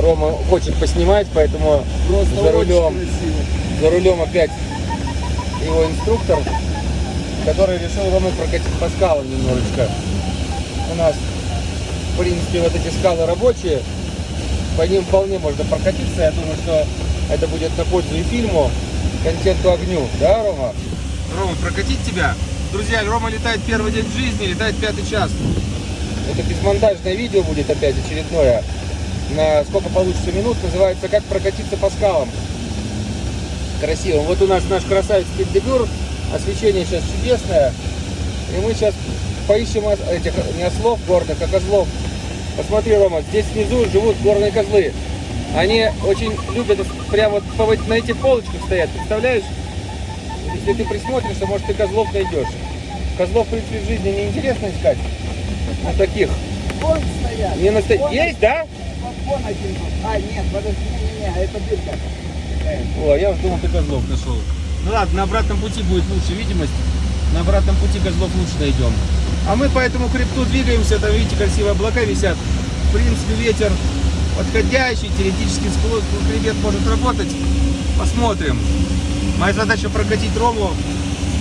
Рома хочет поснимать, поэтому Просто за рулем, за рулем опять его инструктор, который решил Рома прокатить по скалам немножечко. У нас, в принципе, вот эти скалы рабочие, по ним вполне можно прокатиться. Я думаю, что это будет на пользу и фильму, контенту огню. Да, Рома? Рома, прокатить тебя? Друзья, Рома летает первый день в жизни, летает пятый час. Это безмонтажное видео будет опять очередное. На сколько получится минут, называется «Как прокатиться по скалам». Красиво. Вот у нас наш красавец Пиндебюр. Освещение сейчас чудесное. И мы сейчас поищем этих не ослов горных, а козлов. Посмотри, Рома, здесь внизу живут горные козлы. Они очень любят прямо вот вот на этих полочках стоят, представляешь? Если ты присмотришься, может ты козлов найдешь. Козлов, в принципе, в жизни не интересно искать. Ну, таких. Вон стоят. Не. Вон Есть, да? Вон один тут. А, нет, подожди, не-не-не, а это дырка. О, я уж думал, ты козлов нашел. Ну ладно, на обратном пути будет лучше видимость. На обратном пути козлов лучше найдем. А мы по этому хребту двигаемся. Там, видите, красивые облака висят. В принципе, ветер подходящий. Теоретически хребет может работать. Посмотрим. Моя задача прокатить Рому,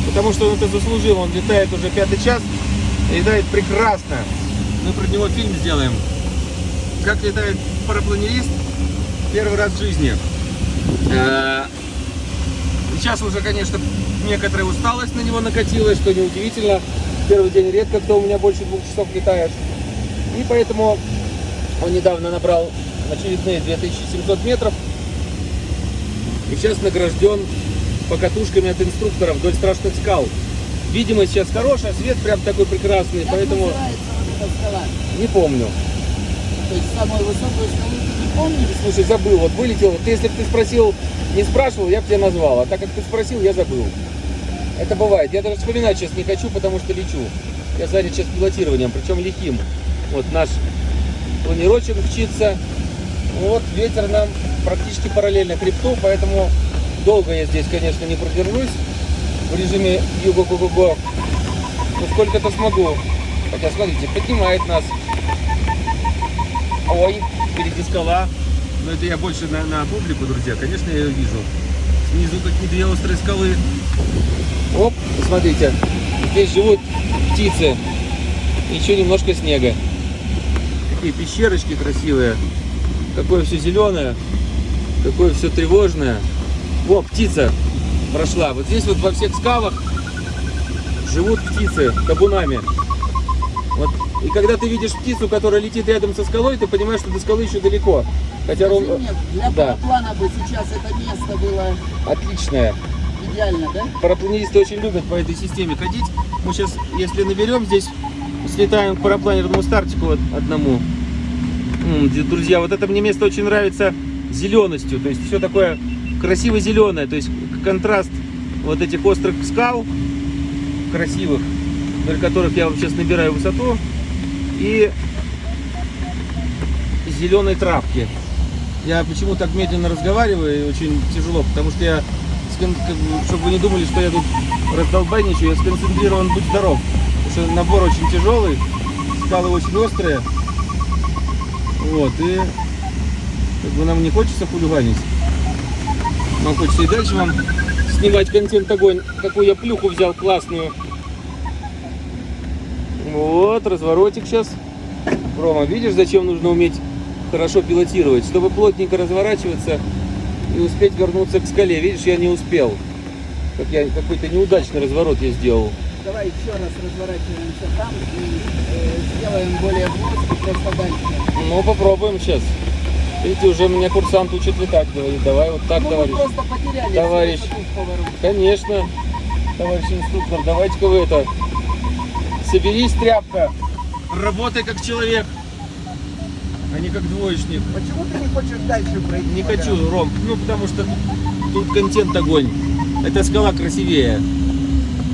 потому что он это заслужил. Он летает уже пятый час. И летает прекрасно. Мы про него фильм сделаем. Как летает парапланерист первый раз в жизни. Э, Сейчас уже, конечно, некоторая усталость на него накатилась, что неудивительно. Первый день редко кто у меня больше двух часов летает. И поэтому он недавно набрал очередные 2700 метров. И сейчас награжден покатушками от инструктора вдоль страшных скал. Видимость сейчас хорошая, свет прям такой прекрасный, Как поэтому не помню. То есть самую высокую скалу ты не помнишь? Слушай, забыл, вот вылетел. Ты, если бы ты спросил, не спрашивал, я бы тебя назвал. А так как ты спросил, я забыл. Это бывает. Я даже вспоминать сейчас не хочу, потому что лечу. Я занят сейчас пилотированием, причем лихим. Вот наш планировщик мчится. Вот ветер нам практически параллельно хребту, поэтому долго я здесь, конечно, не продержусь в режиме юго-го-го-го. Но сколько-то смогу. Хотя, смотрите, поднимает нас. Ой, впереди скала. Но это я больше на, на публику, друзья. Конечно, я ее вижу. Снизу такие две острые скалы. Оп, смотрите. Здесь живут птицы. Еще немножко снега. Какие пещерочки красивые. Какое все зеленое. Какое все тревожное. О, птица прошла. Вот здесь вот во всех скалах живут птицы табунами. Вот. И когда ты видишь птицу, которая летит рядом со скалой, ты понимаешь, что до скалы еще далеко. Хотя ров- мне, для Да. параплана бы сейчас это место было отличная. идеально, да? Парапланисты очень любят по этой системе ходить. Мы сейчас, если наберем здесь, слетаем к парапланерному стартику одному. Друзья, вот это мне место очень нравится зеленостью. То есть все такое красиво зеленое. То есть контраст вот этих острых скал красивых, вдоль которых я вот сейчас набираю высоту, и зеленой травки. Я почему так медленно разговариваю и очень тяжело, потому что я, чтобы вы не думали, что я тут раздолбайничаю, я сконцентрирован быть здоров. Потому что набор очень тяжелый, скалы очень острые. Вот, и как бы нам не хочется хулиганить. Нам хочется и дальше вам снимать контент огонь, какую я плюху взял классную. Вот, разворотик сейчас. Рома, видишь, зачем нужно уметь хорошо пилотировать? Чтобы плотненько разворачиваться и успеть вернуться к скале. Видишь, я не успел. Как я какой-то неудачный разворот я сделал. Давай еще раз разворачиваемся там и э, сделаем более плоско, просто дальше. Ну, попробуем сейчас. Видите, уже меня курсант учит летать, говорит, давай вот так, ну, товарищ. мы просто потеряли Товарищ. Конечно, товарищ инструктор, давайте-ка вы это, соберись, тряпка, работай как человек, а не как двоечник. Почему ты не хочешь дальше пройти? Не хочу? Ром, ну потому что тут контент огонь, эта скала красивее,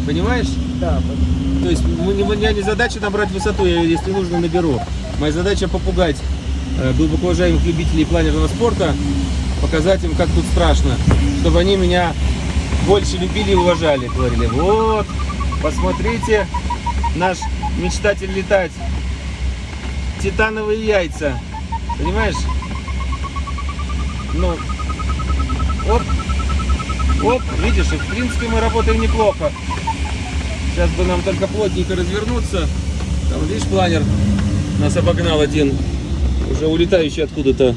понимаешь? Да. То есть мы не- у меня не задача набрать высоту, я ее, если нужно, наберу. Моя задача попугать э, глубоко уважаемых любителей планерного спорта, показать им, как тут страшно, чтобы они меня больше любили и уважали. Говорили, вот, посмотрите, наш мечтатель летать. Титановые яйца. Понимаешь? Ну, оп, оп, видишь, и в принципе мы работаем неплохо. Сейчас бы нам только плотненько развернуться. Там, видишь, планер нас обогнал один, уже улетающий откуда-то.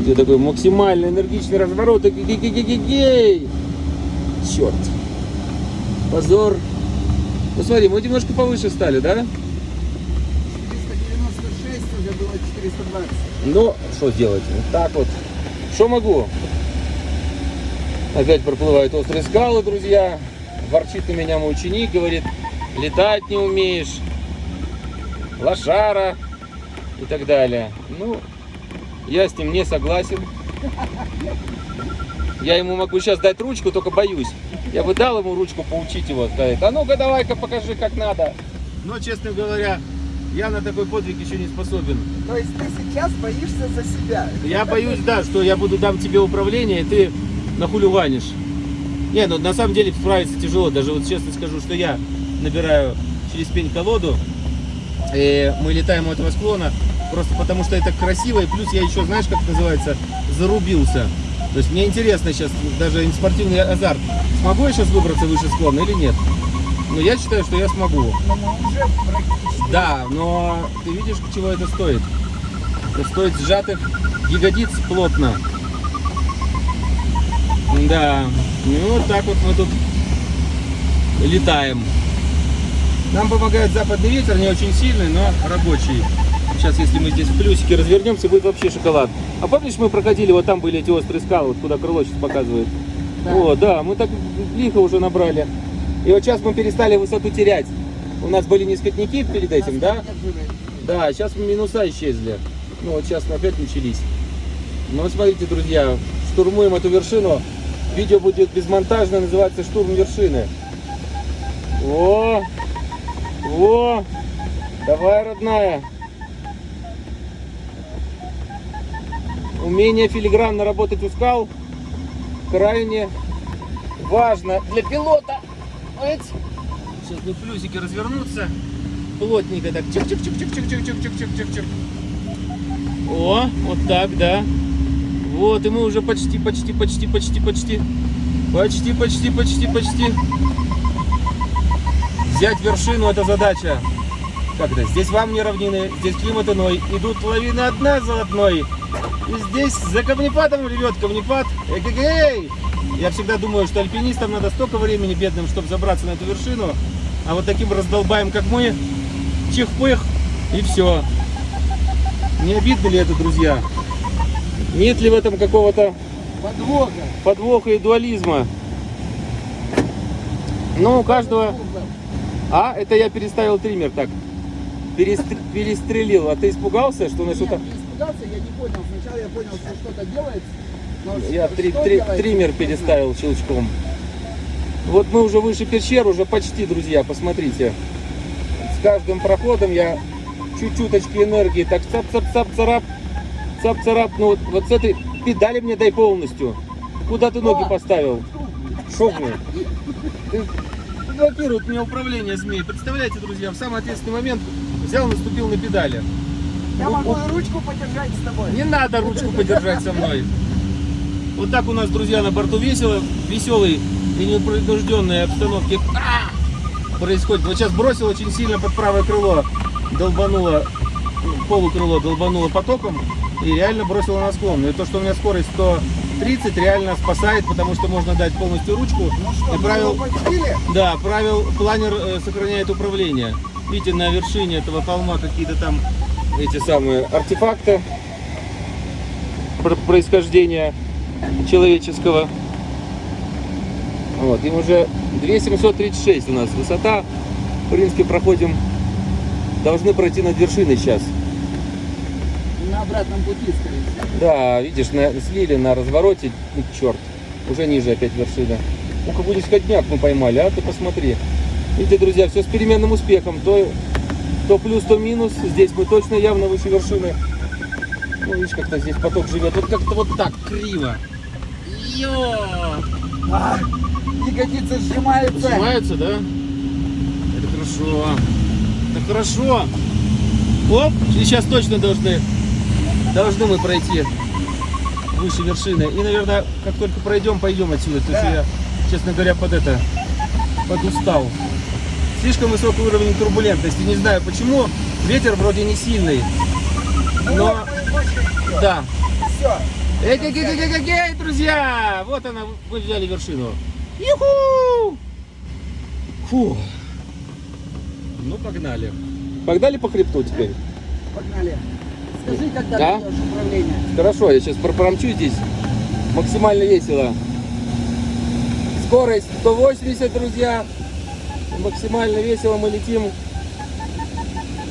Где такой максимально энергичный разворот. Черт. Позор. Ну смотри, мы немножко повыше стали, да? 496 уже было 420. Ну, что делать? Вот так вот. Что могу? Опять проплывают острые скалы, друзья. Ворчит на меня мой ученик, говорит, летать не умеешь, лошара и так далее. Ну, я с ним не согласен. Я ему могу сейчас дать ручку, только боюсь. Я бы дал ему ручку поучить его, сказать, а ну-ка давай-ка покажи, как надо. Но, честно говоря, я на такой подвиг еще не способен. То есть ты сейчас боишься за себя. Я боюсь, да, что я буду дам тебе управление, и ты нахулюванишь. Не, ну на самом деле справиться тяжело. Даже вот честно скажу, что я набираю через пень колоду, и мы летаем у этого склона, просто потому что это красиво, и плюс я еще, знаешь, как это называется, зарубился. То есть мне интересно сейчас, даже спортивный азарт, смогу я сейчас выбраться выше склона или нет? Но я считаю, что я смогу. Практически... Да, но ты видишь, чего это стоит? Это стоит сжатых ягодиц плотно. Да, ну вот так вот мы тут летаем. Нам помогает западный ветер, не очень сильный, но рабочий. Сейчас, если мы здесь в плюсике развернемся, будет вообще шоколад. А помнишь, мы проходили, вот там были эти острые скалы, вот куда крыло сейчас показывает? Да. О, да, мы так лихо уже набрали. И вот сейчас мы перестали высоту терять. У нас были низкотники перед этим, да? Да, сейчас минуса исчезли. Ну вот сейчас мы опять начались. Ну смотрите, друзья, штурмуем эту вершину. Видео будет безмонтажное, называется «Штурм вершины». О, о, давай, родная. Умение филигранно работать у скал крайне важно для пилота. Сейчас бы плюсики развернуться. Плотненько так. Чик-чик-чик-чик-чик-чик-чик-чик-чик-чик. О, вот так, да. Вот, и мы уже почти, почти, почти, почти, почти. Почти, почти, почти, почти. Взять вершину это задача. Это? Здесь вам не равнины, здесь климат иной. Идут лавины одна за одной. И здесь за камнепадом ревет камнепад. Эгегей! Я всегда думаю, что альпинистам надо столько времени бедным, чтобы забраться на эту вершину. А вот таким раздолбаем, как мы, чих-пых, и все. Не обидно ли это, друзья? Нет ли в этом какого-то Подвоха. подвоха и дуализма? Ну, у каждого... А, это я переставил триммер так. Перестр- Перестрелил. А ты испугался, что на Нет, испугался, я не понял. Сначала я понял, что что-то делается. но Я что три- делается, три- не триммер переставил щелчком. Вот мы уже выше пещер, уже почти, друзья, посмотрите. С каждым проходом я чуть-чуточки энергии, так цап-цап-цап-царап, цап-царап. Ну вот, вот с этой педали мне дай полностью. Куда ты ноги поставил? Шо мне? Ты блокирует мне управление змей. Представляете, друзья, в самый ответственный момент взял, наступил на педали. Я могу и ручку подержать с тобой. Не надо ручку подержать со мной. Вот так у нас, друзья, на борту весело, веселой и непринужденной обстановке А! происходит. Вот сейчас бросил очень сильно под правое крыло, долбануло, ну, полукрыло долбануло потоком и реально бросило на склон. И то, что у меня скорость 130, реально спасает, потому что можно дать полностью ручку. Ну что, и правил, да, правил, планер э, сохраняет управление. Видите, на вершине этого холма какие-то там эти самые артефакты про- происхождения человеческого. Вот, им уже 2736 у нас высота. В принципе, проходим, должны пройти над вершиной сейчас. На обратном пути, скорее всего. Да, видишь, на, слили на развороте, и черт, уже ниже опять вершина. Ну, какой сходняк мы поймали, а ты посмотри. Видите, друзья, все с переменным успехом. То, то плюс, то минус. Здесь мы точно явно выше вершины. Ну, видишь, как-то здесь поток живет. Вот как-то вот так, криво. Йо! А, ягодицы сжимаются. Сжимаются, да? Это хорошо. Это хорошо. Оп, и сейчас точно должны, должны мы пройти. выше вершины. И, наверное, как только пройдем, пойдем отсюда. То есть Да. я, честно говоря, под это, подустал. Слишком высокий уровень турбулентности. Не знаю почему. Ветер вроде не сильный. Но, да. Все. Эй, эй, эй, эй, эй, эй, друзья! Вот она, мы взяли вершину. Юху! Фу. Ну, погнали. Погнали по хребту теперь. Погнали. Скажи, когда Да? управление. Хорошо, я сейчас промчу здесь. Максимально весело. Скорость 180, друзья. Максимально весело мы летим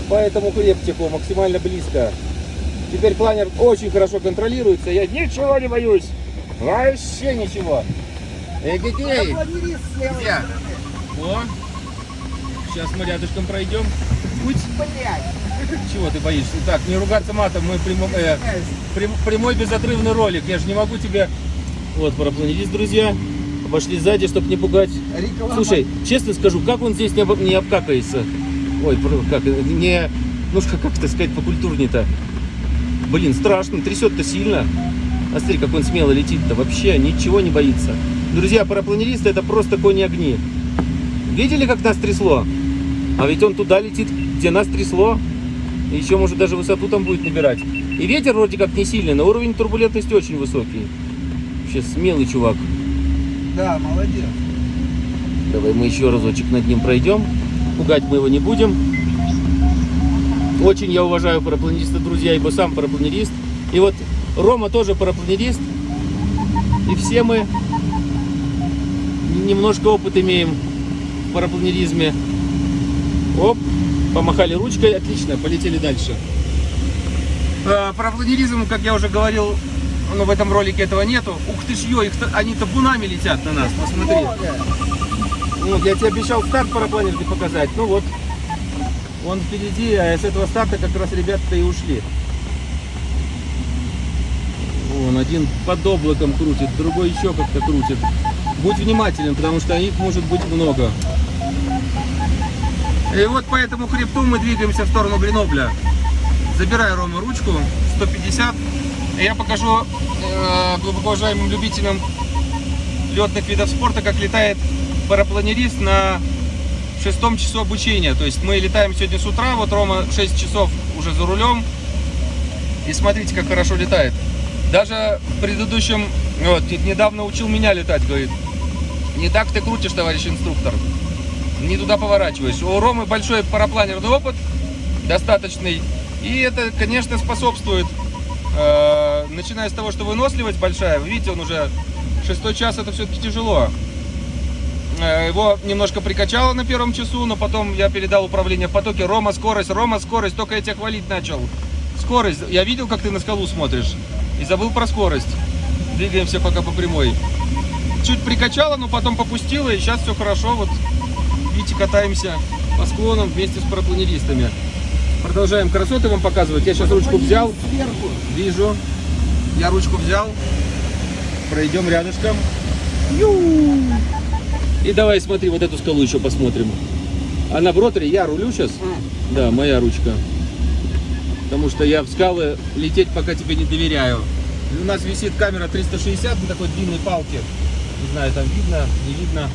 по этому хребтику, максимально близко. Теперь планер очень хорошо контролируется. Я ничего не боюсь. Вообще ничего. Эй, левой Где? О, сейчас мы рядышком пройдем. Путь. Блядь. Чего ты боишься? Так, не ругаться матом, мы прямо, э, Прям- прямой безотрывный ролик. Я же не могу тебе... Вот, парапланерист, друзья. Пошли сзади, чтобы не пугать. Реклама. Слушай, честно скажу, как он здесь не, об- не обкакается? Ой, как, не... Ну, как это сказать покультурнее-то? Блин, страшно, трясет-то сильно. А смотри, как он смело летит-то. Вообще ничего не боится. Друзья, парапланеристы это просто кони-огни. Видели, как нас трясло? А ведь он туда летит, где нас трясло. И еще, может, даже высоту там будет набирать. И ветер вроде как не сильный, но уровень турбулентности очень высокий. Вообще смелый чувак. Да, молодец. Давай мы еще разочек над ним пройдем. Пугать мы его не будем. Очень я уважаю парапланериста, друзья, ибо сам парапланерист. И вот Рома тоже парапланерист. И все мы немножко опыт имеем в парапланеризме. Оп, помахали ручкой, отлично, полетели дальше. Э, Парапланеризм, как я уже говорил, ну, в этом ролике этого нету. Ух ты ж, ё, их они табунами летят на нас, посмотри. Ну, я тебе обещал старт парапланерки показать. Ну вот, он впереди, а с этого старта как раз ребята-то и ушли. Вон, один под облаком крутит, другой еще как-то крутит. Будь внимателен, потому что их может быть много. И вот по этому хребту мы двигаемся в сторону Гренобля. Забираю Рома ручку, 150. Я покажу э, глубоко уважаемым любителям летных видов спорта, как летает парапланерист на шестом часу обучения. То есть мы летаем сегодня с утра, вот Рома 6 часов уже за рулем. И смотрите, как хорошо летает. Даже в предыдущем, вот, недавно учил меня летать, говорит. Не так ты крутишь, товарищ инструктор. Не туда поворачиваешь. У Ромы большой парапланерный опыт, достаточный. И это, конечно, способствует, э, начиная с того, что выносливость большая. Вы видите, он уже шестой час, это все-таки тяжело. Э, Его немножко прикачало на первом часу, но потом я передал управление в потоке. Рома, скорость, Рома, скорость. Только я тебя хвалить начал. Скорость. Я видел, как ты на скалу смотришь. И забыл про скорость. Двигаемся пока по прямой. Чуть прикачало, но потом попустило, и сейчас все хорошо. Вот, видите, катаемся по склонам вместе с парапланеристами. Продолжаем красоты вам показывать. Я сейчас ручку взял. Сверху. Вижу. Я ручку взял. Пройдем рядышком. Ю! И давай смотри, вот эту скалу еще посмотрим. Она в роторе, я рулю сейчас. А, Да, моя ручка. Потому что я в скалы лететь пока тебе не доверяю. У нас висит камера 360 на такой длинной палке. Не знаю, там видно, не видно.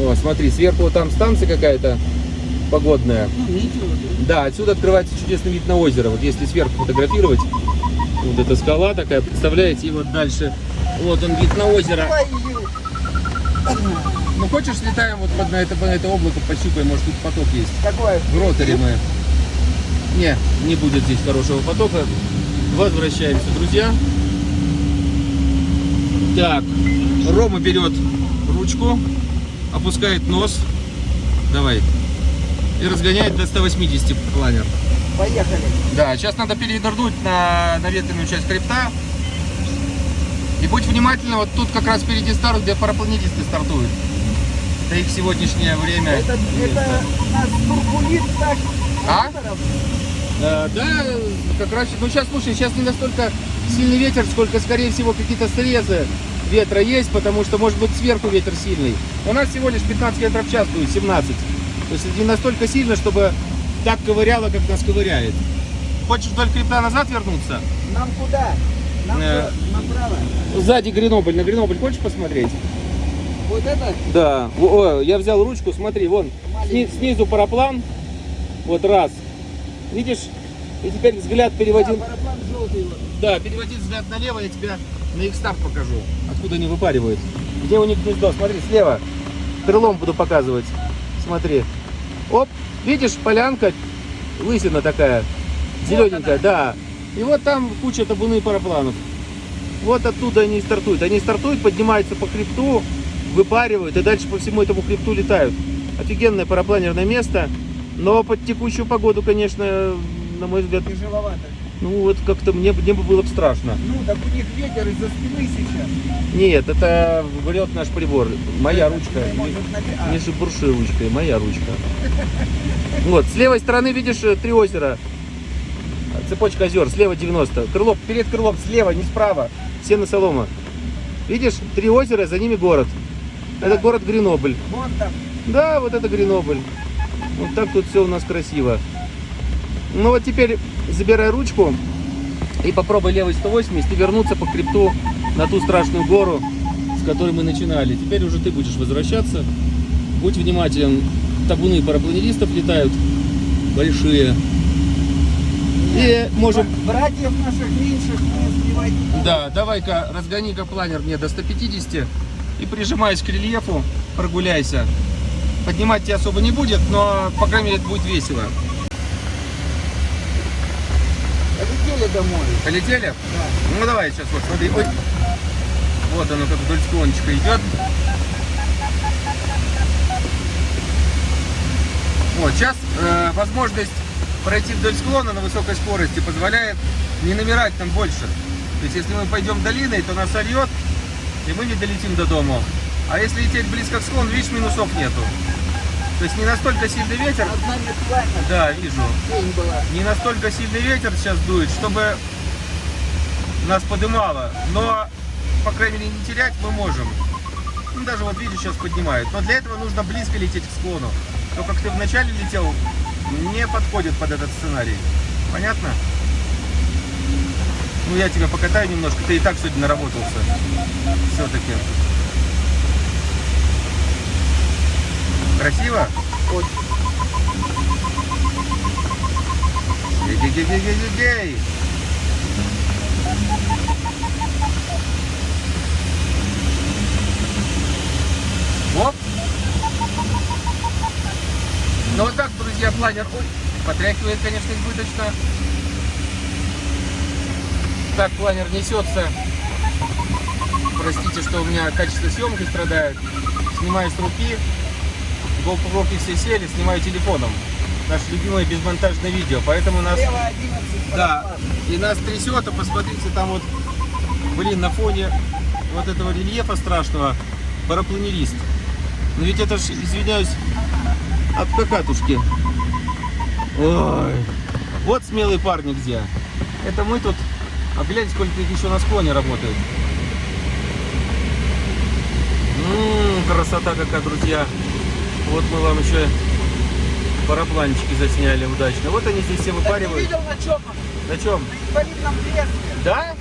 О, смотри, сверху там станция какая-то погодная. ну. Да, отсюда открывается чудесный вид на озеро. Вот если сверху фотографировать, вот эта скала такая, представляете, и вот дальше, вот он вид на озеро. Ну хочешь, слетаем вот под на это, на это облако, пощупаем, может тут поток есть. Какое? В роторе мы. Не, не будет здесь хорошего потока. Возвращаемся, друзья. Так, Рома берет ручку, опускает нос. Давай. И разгоняет до 180 планер. Поехали. Да, сейчас надо перенырнуть на, на ветреную часть хребта. И будь внимательна, вот тут как раз впереди старт, где парапланетисты стартуют. Это их сегодняшнее время. Это, это нас турбулит так. А? Э, да, как раз, ну сейчас, слушай, сейчас не настолько сильный ветер, сколько, скорее всего, какие-то срезы ветра есть, потому что, может быть, сверху ветер сильный. У нас всего лишь 15 метров в час дует, 17. То есть не настолько сильно, чтобы так ковыряло, как нас ковыряет. Хочешь вдоль крепта назад вернуться? Нам куда? Нам Э. направо. Сзади Гренобль. На Гренобль хочешь посмотреть? Вот это? Да. О, я взял ручку, смотри, вон. Сни- снизу параплан. Вот раз. Видишь? И теперь взгляд Да, переводим. параплан желтый вот. Да, переводи взгляд налево, я тебя на их старт покажу. Откуда они выпаривают. Где у них гнездо? Смотри, слева. Крылом буду показывать. Смотри. Оп, видишь, полянка, лысина такая, зелененькая, да. И вот там куча табуны парапланов. Вот оттуда они и стартуют. Они стартуют, поднимаются по хребту, выпаривают и дальше по всему этому хребту летают. Офигенное парапланерное место. Но под текущую погоду, конечно, на мой взгляд, Тяжеловато. Ну вот как-то мне, мне бы было бы страшно. Ну, так у них ветер из-за спины сейчас. Нет, это врет наш прибор. Моя ручка. На- а, Не шебурши ручкой, моя ручка. Вот, с левой стороны видишь э, три озера. Цепочка озер, слева 90. Крыло, перед крылом слева, не справа. Сено солома. Видишь, три озера, за ними город. Это город Гренобль. Вон там. Да, вот это Гренобль. Вот так тут все у нас красиво. Ну вот теперь забирай ручку и попробуй левой 180 и вернуться по хребту на ту страшную гору, с которой мы начинали. Теперь уже ты будешь возвращаться. Будь внимателен. Табуны парапланеристов летают большие. И можем... Братьев наших меньших не сбивать. Да, давай-ка разгони-ка планер мне до 150 и прижимаясь к рельефу, прогуляйся. Поднимать тебя особо не будет, но, по крайней мере, это будет весело. Полетели домой. Полетели? Да. Ну давай сейчас вот смотри. Ой. Вот оно как вдоль склончика идет. Вот, сейчас э, возможность пройти вдоль склона на высокой скорости позволяет не намирать там больше. То есть если мы пойдем долиной, то нас сольет, и мы не долетим до дома. А если лететь близко к склону, видишь, минусов нету. То есть не настолько сильный ветер. Да, вижу. Не настолько сильный ветер сейчас дует, чтобы нас подымало. Но, по крайней мере, не терять мы можем. Ну, даже вот видишь, сейчас поднимает. Но для этого нужно близко лететь к склону. То, как ты вначале летел, не подходит под этот сценарий. Понятно? Ну, я тебя покатаю немножко. Ты и так сегодня наработался. Все-таки. Красиво? Очень. Гей-гей-гей-гей-гей! Оп! Ну вот так, друзья, планер. Ой, потряхивает, конечно, избыточно. Так планер несется. Простите, что у меня качество съемки страдает. Снимаю с руки. GoPro все сели, снимаю телефоном. Наше любимое безмонтажное видео. Поэтому нас Слева 11 да, и нас трясет, а посмотрите, там вот, блин, на фоне вот этого рельефа страшного парапланерист. Но ведь это ж, извиняюсь, от какатушки. Ой, вот смелые парни где. Это мы тут, а гляньте, сколько их еще на склоне работает. Ммм, красота какая, друзья. Вот мы вам еще парапланчики засняли удачно. Вот они здесь все выпаривают. видел на чем? На чем? На инвалидном кресле. Да?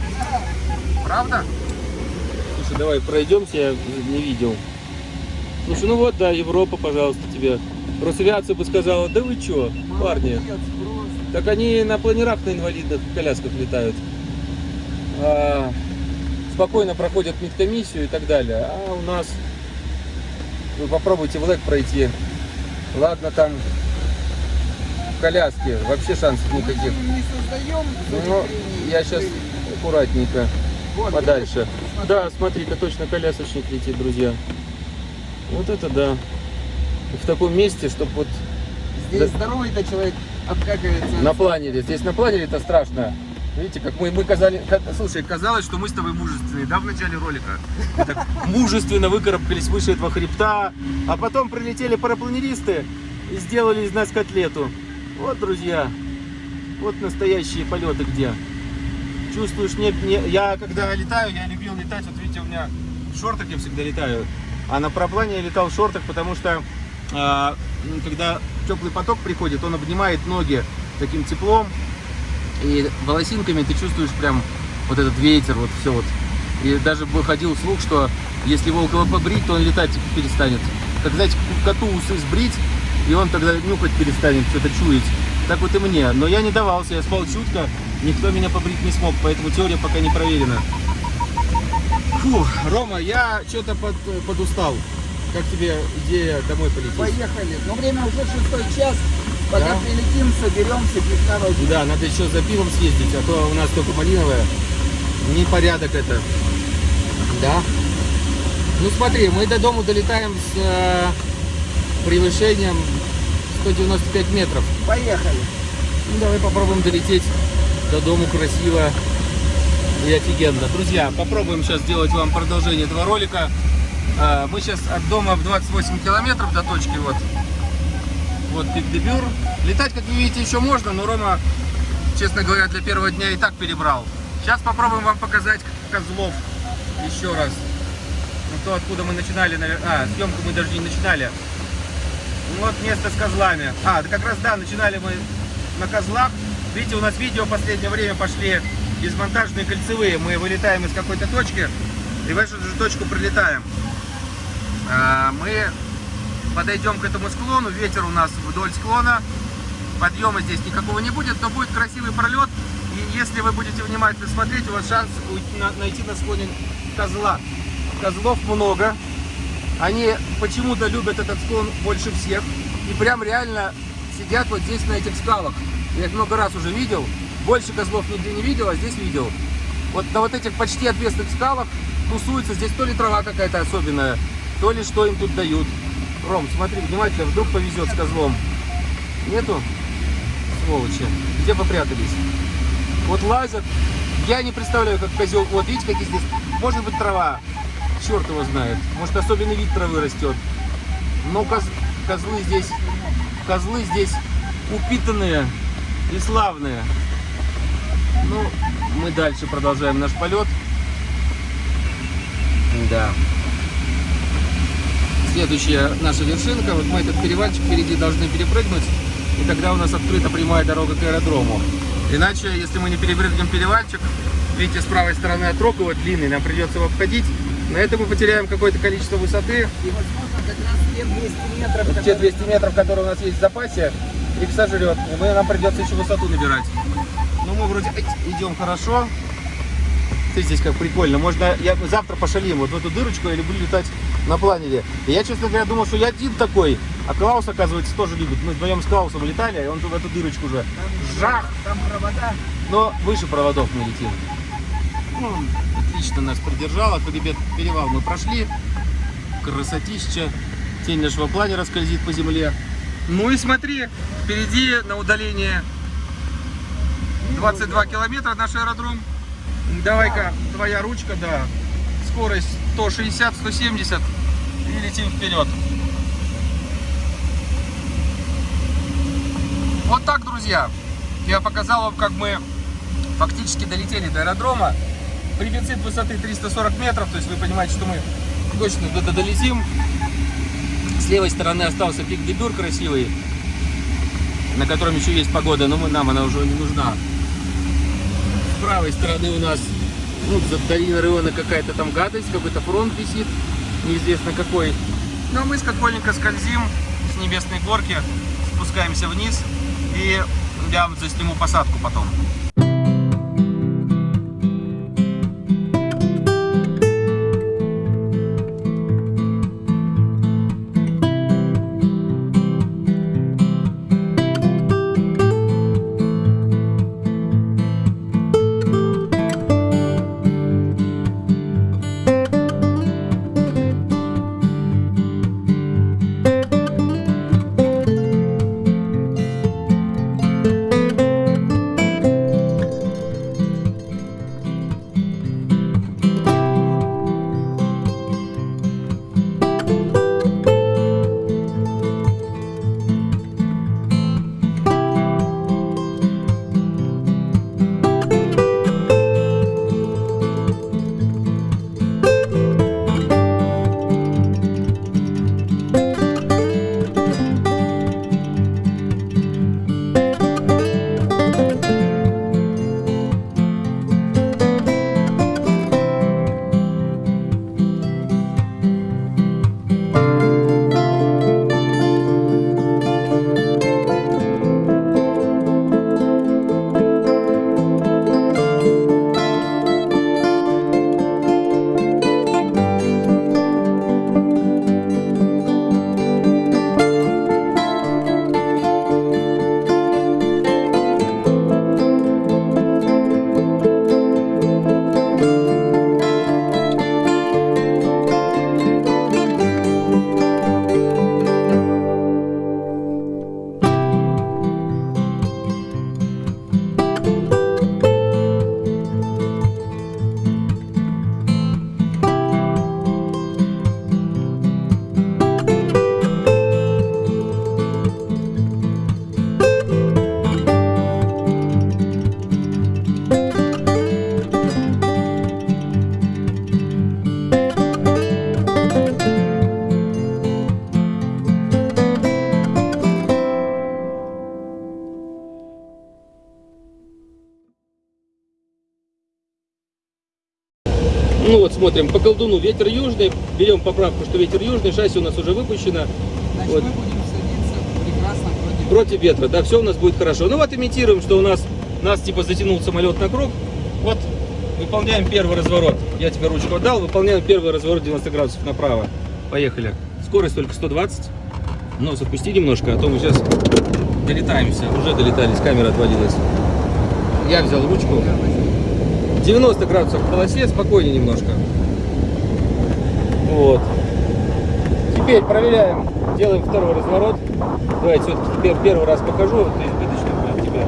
Правда? Слушай, давай пройдемся, я не видел. Слушай, ну вот, да, Европа, пожалуйста, тебе. Росавиация бы сказала, да вы чё, парни. Молодец, просто. Так они на планерах на инвалидных колясках летают. А, спокойно проходят медкомиссию и так далее. А у нас... Вы попробуйте в ЛЭК пройти. Ладно, там в коляске. Вообще шансов никаких. не создаем Ну, я сейчас аккуратненько подальше. Да, смотри-ка, точно колясочник летит, друзья. Вот это да. В таком месте, чтобы вот Здесь Да. здоровый-то человек обкакивается. на планере. Здесь на планере это страшно. Видите, как мы, мы казали... ка- Слушай, казалось, что мы с тобой мужественные, да, в начале ролика? Так мужественно выкарабкались выше этого хребта, а потом прилетели парапланеристы и сделали из нас котлету. Вот, друзья, вот настоящие полеты где. Чувствуешь, не, не- я когда летаю, я любил летать, вот видите, у меня в шортах я всегда летаю, а на параплане я летал в шортах, потому что м, когда теплый поток приходит, он обнимает ноги таким теплом, и волосинками ты чувствуешь прям вот этот ветер, вот все вот. И даже выходил слух, что если его около побрить, то он летать перестанет. Как, знаете, коту усы сбрить, и он тогда нюхать перестанет, что-то чуять. Так вот и мне. Но я не давался, я спал чутко, никто меня побрить не смог, поэтому теория пока не проверена. Фу, Рома, я что-то под, подустал. Как тебе идея домой полететь? Поехали. Но время уже шестой час. Пока Да? прилетим, соберемся, пивка возьмем. Да, надо еще за пивом съездить, а то у нас только малиновое. Непорядок это. Да. Ну смотри, мы до дома долетаем с э, превышением 195 метров. Поехали. Ну, давай попробуем долететь до дому красиво и офигенно. Друзья, попробуем сейчас сделать вам продолжение этого ролика. А, Мы сейчас от дома в 28 километров до точки вот. Вот Пик-Дебюр. Летать, как вы видите, еще можно, но Рома, честно говоря, для первого дня и так перебрал. Сейчас попробуем вам показать Козлов еще раз. Ну, то, откуда мы начинали, навер- а, съемку мы даже не начинали. Вот место с козлами. А, да как раз, да, начинали мы на козлах. Видите, у нас видео в последнее время пошли из кольцевые. Мы вылетаем из какой-то точки и в эту же точку прилетаем. А, Мы подойдем к этому склону. Ветер у нас вдоль склона. Подъема здесь никакого не будет, но будет красивый пролет. И если вы будете внимательно смотреть, у вас шанс найти на склоне козла. Козлов много. Они почему-то любят этот склон больше всех. И прям реально сидят вот здесь, на этих скалах. Я их много раз уже видел. Больше козлов нигде не видел, а здесь видел. Вот на вот этих почти отвесных скалах тусуются. Здесь то ли трава какая-то особенная, то ли что им тут дают. Ром, смотри внимательно, вдруг повезет с козлом. Нету? Сволочи. Где попрятались? Вот лазят. Я не представляю, как козел. Вот видите, какие здесь. Может быть трава. Черт его знает. Может особенный вид травы растет. Но коз- козлы здесь. Козлы здесь упитанные и славные. Ну, мы дальше продолжаем наш полет. Да. Следующая наша вершинка. Вот мы этот перевальчик впереди должны перепрыгнуть. И тогда у нас открыта прямая дорога к аэродрому. Иначе, если мы не перепрыгнем перевальчик, видите, с правой стороны от Рогова длинный, нам придется его обходить. На это мы потеряем какое-то количество высоты. И, возможно, как раз те 200 метров, Вот те которые- 200 метров, которые у нас есть в запасе, их сожрет. И мы, нам придется еще высоту набирать. Но мы вроде идем хорошо. Ты здесь как прикольно. Можно я завтра пошалим вот в эту дырочку, я люблю летать на планере. И я, честно говоря, думал, что я один такой. А Клаус, оказывается, тоже любит. Мы вдвоем с Клаусом летали, и он в эту дырочку уже. Там, Жах! Там провода. Но выше проводов мы летим. Ну, отлично нас придержало. Хребет перевал мы прошли. Красотища. Тень нашего планера скользит по земле. Ну и смотри, впереди на удалении 22 километра наш аэродром. Давай-ка, твоя ручка, да. Скорость 160-170 и летим вперед. Вот так, друзья. Я показал вам, как мы фактически долетели до аэродрома. Префицит высоты 340 метров, то есть вы понимаете, что мы точно туда долетим. С левой стороны остался пик Дебюр красивый, на котором еще есть погода, но мы, нам она уже не нужна. С правой стороны у нас ну, за долиной Риона какая-то там гадость, какой-то фронт висит, неизвестно какой. Но мы скакольненько скользим с небесной горки, спускаемся вниз и я вам засниму посадку потом. Ну вот смотрим, по колдуну ветер южный, берем поправку, что ветер южный, шасси у нас уже выпущено. Значит, Вот. мы будем садиться прекрасно против... Против ветра, да, все у нас будет хорошо. Ну вот имитируем, что у нас, нас типа затянул самолет на круг. Вот выполняем первый разворот. Я тебе ручку отдал, выполняем первый разворот 90 градусов направо. Поехали. Скорость только 120. Нос отпусти немножко, а то мы сейчас долетаемся. Уже долетались, камера отводилась. Я взял ручку. 90 градусов в полосе, спокойнее немножко. Вот. Теперь проверяем, делаем второй разворот. Давайте все-таки теперь первый раз покажу, это избыточно будет тебе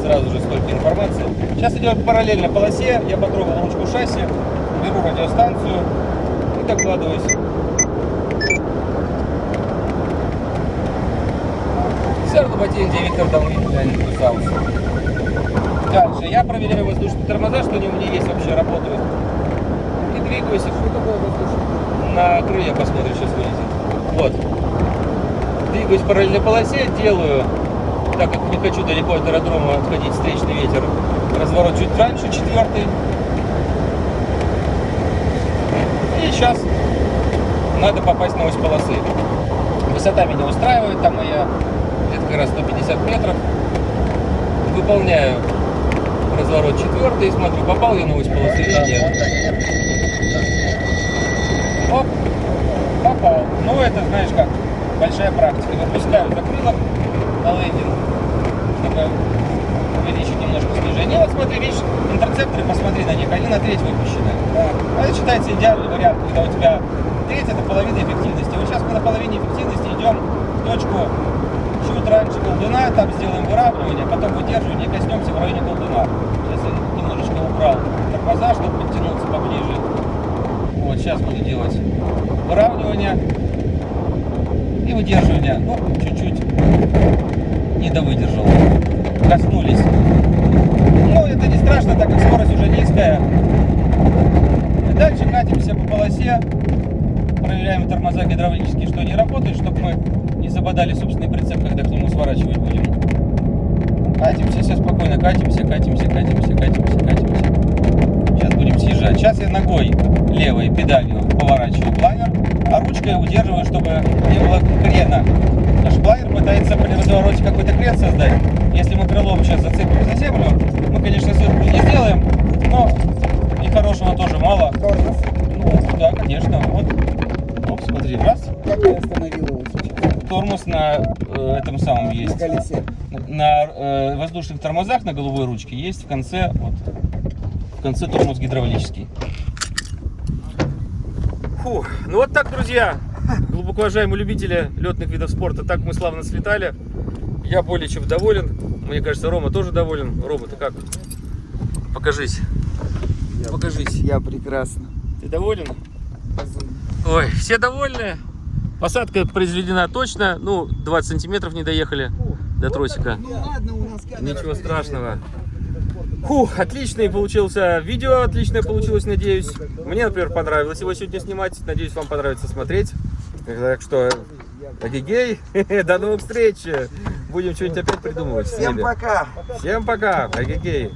сразу же столько информации. Сейчас идем параллельно полосе, я потрогал ручку шасси, беру радиостанцию и докладываюсь. Сэр Лоботин, Виктор Дамы, Дальше я проверяю воздушные тормоза, что они у меня есть вообще, работают. И двигаюсь. Что такое воздушный? На крылья посмотрим, сейчас вылезет. Вот. Двигаюсь по параллельной полосе, делаю, так как не хочу далеко от аэродрома отходить, встречный ветер, разворот чуть раньше, четвертый. И сейчас надо попасть на ось полосы. Высота меня устраивает, там моя где-то как раз 150 метров. Выполняю разворот четвертый смотрю, попал я на ось полосы или нет. Оп, попал. Ну это, знаешь как, большая практика. Выпускаю закрылок на лендинг, чтобы увеличить немножко снижение. И вот смотри, видишь, интерцепторы, посмотри на них, они на треть выпущены. А Это считается идеальный вариант, когда у тебя треть это половина эффективности. Вот сейчас мы на половине эффективности идем в точку чуть раньше колдуна, там сделаем выравнивание, потом выдерживание и коснемся в районе колдуна. Сейчас я немножечко убрал тормоза, чтобы подтянуться поближе. Вот, сейчас буду делать выравнивание и выдерживание. Ну, чуть-чуть не довыдержал. Коснулись. Ну, это не страшно, так как скорость уже низкая. И дальше катимся по полосе. Проверяем тормоза гидравлические, что они работают, чтобы мы забодали собственный прицеп, когда к нему сворачивать будем. Катимся, все спокойно, катимся, катимся, катимся, катимся, катимся. Сейчас будем съезжать. Сейчас я ногой левой педалью поворачиваю планер, а ручкой удерживаю, чтобы не было крена. Наш планер пытается при развороте какой-то крен создать. Если мы крылом сейчас зацепим за землю, мы, конечно, сверху не сделаем, но и хорошего тоже мало. Тормоз. Ну, да, конечно. Вот. Оп, смотри, раз. Как я остановил его сейчас? Тормоз на э, этом самом На есть. колесе. На э, воздушных тормозах на головой ручке есть в конце, вот, в конце тормоз гидравлический. Фу, ну вот так, друзья, глубоко уважаемые любители летных видов спорта, так мы славно слетали. Я более чем доволен. Мне кажется, Рома тоже доволен. Рома, ты как? Покажись. Покажись. Я прекрасно. Ты доволен? Ой, все довольны. Посадка произведена точно. Ну, 20 сантиметров не доехали до тросика. Ну ладно, у нас камера. Ничего страшного. Фух, отличный получился видео, отличное получилось, надеюсь. Мне, например, понравилось его сегодня снимать. Надеюсь, вам понравится смотреть. Так что, агегей, до новых встреч. Будем что-нибудь опять придумывать. Всем пока. Всем пока, агегей.